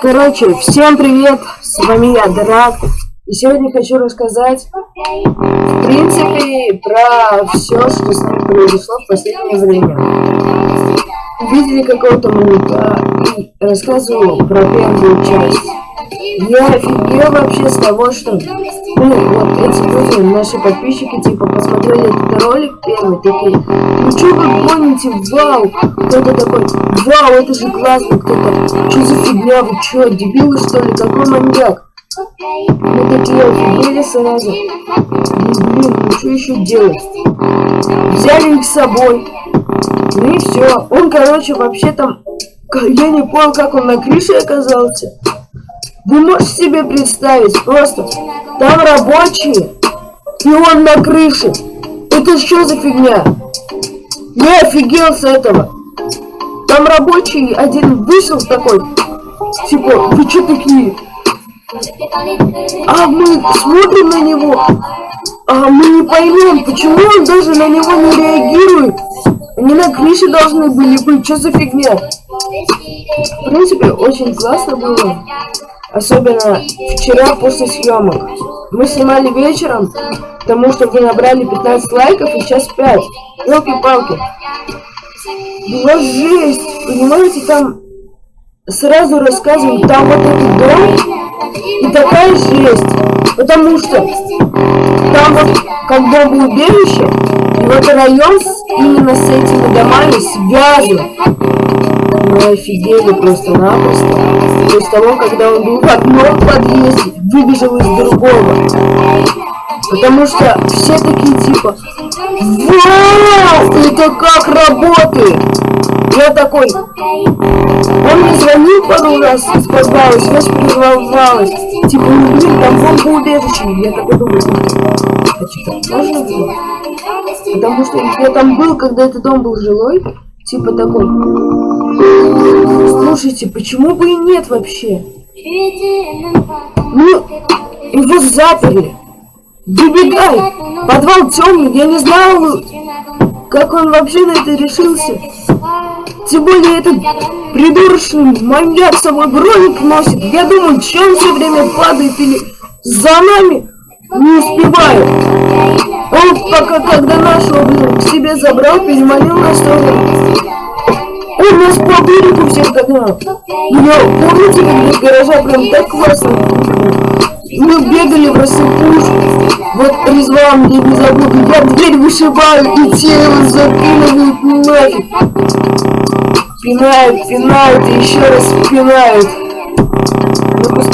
Короче, всем привет, с вами я, Драк. И сегодня хочу рассказать, в принципе, про все, что с нами произошло в последнее время. Видели какого-то маньяка и рассказываю про первую часть. Я офигел вообще с того, что ну, вот эти люди, наши подписчики, типа, посмотрели этот ролик первый, такие, ну что вы гоните, вау, кто-то такой, вау, это же классно, кто-то, что за фигня, вы что, дебилы что ли, какой маньяк? Мы такие офигели сразу. Ну, блин, ну что еще делать? Взяли их с собой. Ну и все. Он, короче, вообще там... Я не понял, как он на крыше оказался. Вы можете себе представить, просто там рабочие, и он на крыше. Это что за фигня? Я офигел с этого. Там рабочий один вышел такой, типа, вы что такие? А мы смотрим на него, а мы не поймем, почему он даже на него не реагирует. Они на крыше должны были быть, что за фигня? В принципе, очень классно было. Особенно вчера после съемок. Мы снимали вечером, потому что вы набрали 15 лайков и сейчас 5. Елки-палки. Была жесть. Понимаете, там сразу рассказываю, там вот этот дом и такая жесть. Потому что там вот как бомбоубежище, и вот район именно с этими домами связан. Мы офигели просто-напросто. После того, когда он был в одном подъезде, выбежал из другого. Потому что все такие типа, Вау! Это как работает? Я такой, он мне звонил пару раз, споздалась, я перервалась. Типа, ну блин, там бомбоубежище. Я такой думаю, а что, можно было? Потому что я там был, когда этот дом был жилой, типа такой. Слушайте, почему бы и нет вообще? Ну, его заперли. Выбегай! Подвал темный, я не знал, как он вообще на это решился. Тем более этот придурочный маньяк с собой броник носит. Я думаю, чем все время падает или за нами не успевает. Он пока, когда нашего к себе забрал, переманил нас тоже. Он нас по берегу всех догнал. Я, помните, как из гаража прям так классно Мы бегали в рассыпушку. Вот Резван мне не забыл, я дверь вышибаю и тело запинывают нафиг. Пинают, пинают и еще раз пинают.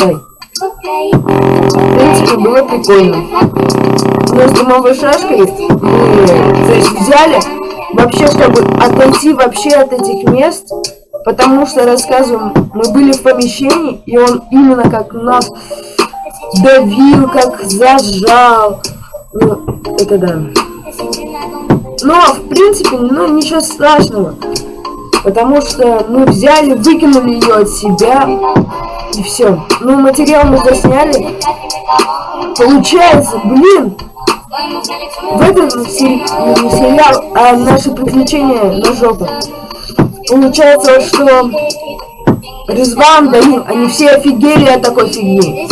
Ну принципе, было прикольно. Мы с домовой шашкой мы, то есть, взяли вообще, чтобы отойти вообще от этих мест, потому что, рассказываем, мы были в помещении, и он именно как нас давил, как зажал. Ну, это да. Но, в принципе, ну, ничего страшного. Потому что мы взяли, выкинули ее от себя, и все. Ну, материал мы засняли. Получается, блин, в этом сериал а, «Наши приключения на жопу». Получается, что Резван, Данил, они все офигели от такой фигни.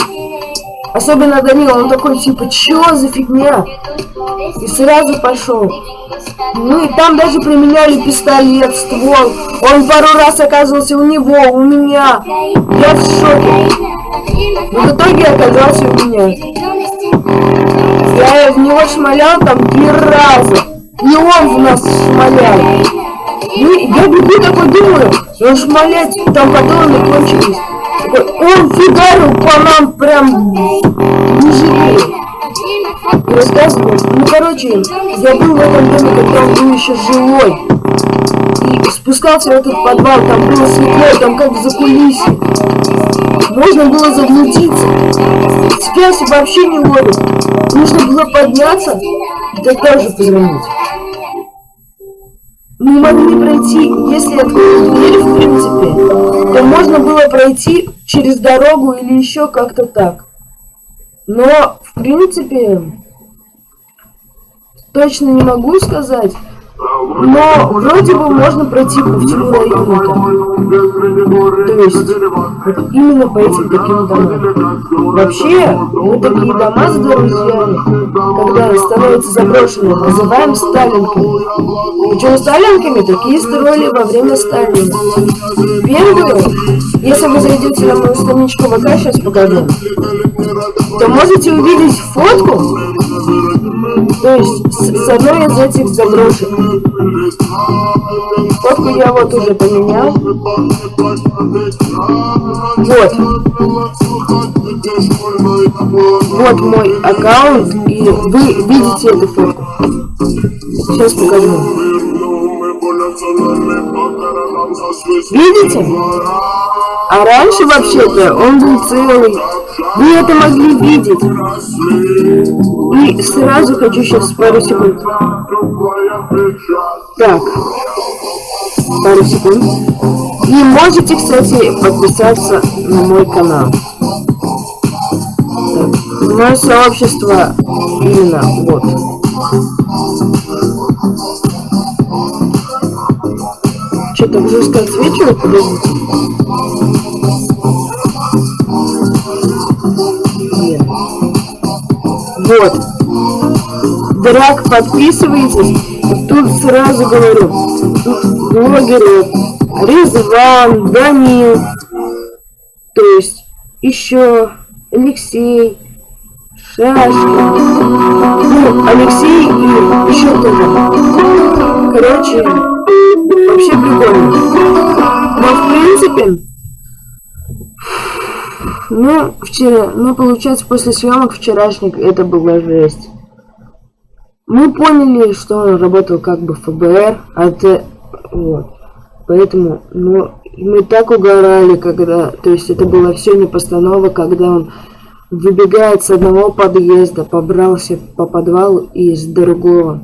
Особенно Данил, он такой, типа, чё за фигня? И сразу пошел. Ну и там даже применяли пистолет, ствол. Он пару раз оказывался у него, у меня. Я в шоке. Но в итоге оказался у меня. Я в него шмалял там три раза. И он в нас шмалял. Ну, я бегу такой думаю, он шмалять, там патроны кончились. Он фигарил по нам прям не жалеет. Рассказывал. Ну, короче, я был в этом доме, когда он был еще живой. И спускался в этот подвал, там было светло, там как в закулисье. Можно было заблудиться. Связь вообще не ловит. Нужно было подняться и тогда уже позвонить. Мы могли пройти, если открыть дверь, в принципе, то можно было пройти через дорогу или еще как-то так. Но, в принципе, точно не могу сказать. Но вроде бы можно пройти району там. То есть, именно по этим таким домам. Вообще, мы такие дома с друзьями, когда становятся заброшенными, называем сталинками. Причем сталинками такие строили во время Сталина. Первые, если вы зайдете на мою страничку ВК, сейчас покажу, то можете увидеть фотку, то есть с, с одной из этих заброшек. Фотку я вот уже поменял. Вот. Вот мой аккаунт, и вы видите эту фотку. Сейчас покажу. Видите? А раньше вообще-то он был целый. Вы это могли видеть. И сразу хочу сейчас пару секунд. Так. Пару секунд. И можете, кстати, подписаться на мой канал. Так. Мое сообщество именно вот. Что-то жестко отсвечивает, подождите. Вот. Драк, подписывайтесь. Тут сразу говорю, тут блогеры Резван, Данил, то есть еще Алексей, Шашка, ну, Алексей и еще кто-то. Короче, вообще прикольно. Но в принципе, ну, вчера, ну, получается, после съемок вчерашних это была жесть. Мы поняли, что он работал как бы ФБР, а это, вот. Поэтому, ну, мы так угорали, когда, то есть это было все не постанова, когда он выбегает с одного подъезда, побрался по подвалу и из другого.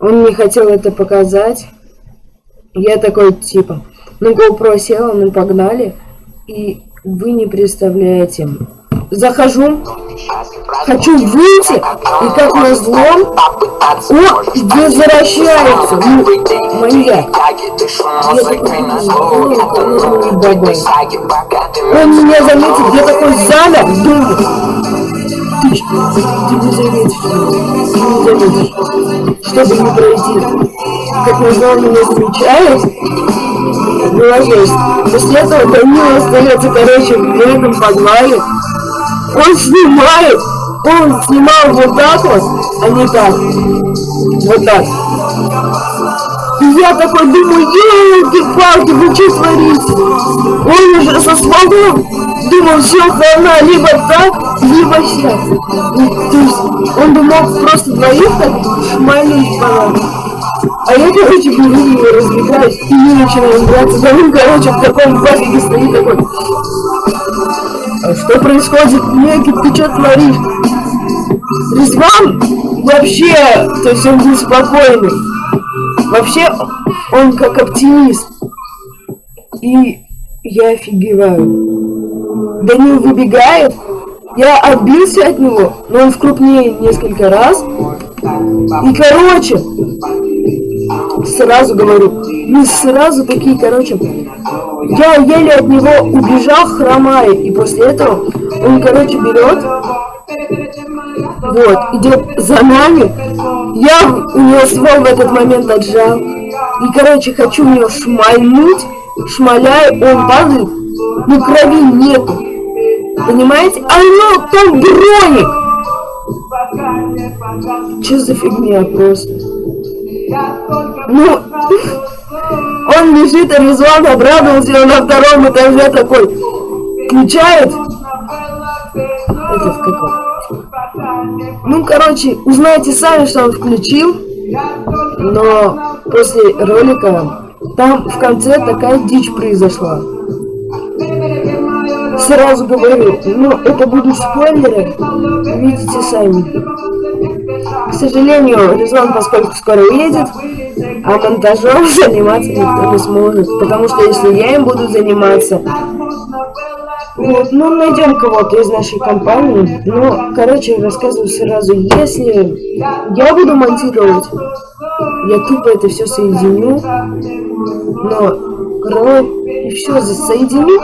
Он не хотел это показать. Я такой, типа, ну, GoPro села, мы погнали. И вы не представляете, захожу, хочу выйти, и как назло, о, возвращается, ну, маньяк. Он меня заметит, я такой замер, думаю, ты не заметишь, ты не заметишь, чтобы не пройти. Как назло, он меня замечает, была жесть. После этого Данила остается, короче, в этом подвале, он снимает, он снимал вот так вот, а не так. Вот так. И я такой думаю, елки-палки, вы что творите? Он уже со стволом думал, все, хана, либо так, либо сейчас. То есть он думал просто двоих так шмалить по а я, короче, беру и разбегаюсь, и не начинаю играться. Да он, короче, в таком басике стоит такой. А что происходит? Некий, ты что творишь? Резван вообще, то есть он был спокойный. Вообще, он как оптимист. И я офигеваю. Данил выбегает, я отбился от него, но он в крупнее несколько раз. И короче, сразу говорю, мы сразу такие, короче, я еле от него убежал, хромая, и после этого он, короче, берет, вот, идет за нами, я у него ствол в этот момент отжал, и, короче, хочу у него шмальнуть, шмаляю, он падает, но крови нету, понимаете? А ну, там броник! Че за фигня просто? Ну, он лежит, а Резван обрадовался, он на втором этаже такой включает. Этот какой? Ну, короче, узнаете сами, что он включил. Но после ролика там в конце такая дичь произошла. Сразу говорю, ну, это будут спойлеры, видите сами. К сожалению, Резон, поскольку скоро уедет, а монтажом заниматься никто не сможет. Потому что если я им буду заниматься, Вот, ну найдем кого-то из нашей компании. Ну, короче, рассказываю сразу, если я буду монтировать, я тупо это все соединю. Но, короче, и все соединю.